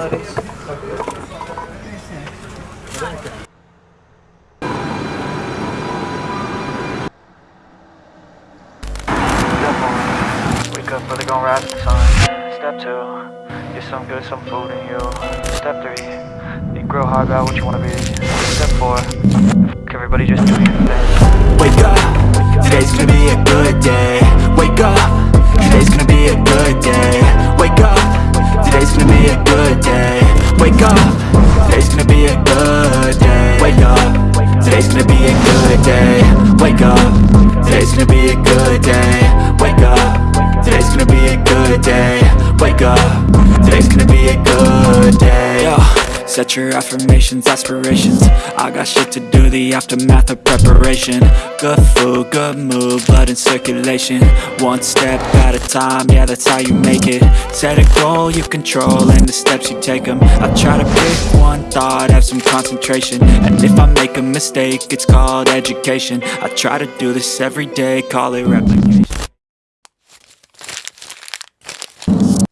Wake up, really gon' rise the sun. Step two, get some good, some food in you. Step three, you grow hard about what you wanna be. Step four, everybody just do your thing. Wake up, today's gonna be a good day. Wake up, today's gonna be a good day. Wake up, today's gonna be a good day. Wake up, today's gonna be a good day. Wake up, Set your affirmations, aspirations. I got shit to do, the aftermath of preparation. Good food, good mood, blood in circulation. One step at a time, yeah that's how you make it. Set a goal you control and the steps you take them I try to pick one thought, have some concentration. And if I make a mistake, it's called education. I try to do this every day, call it replication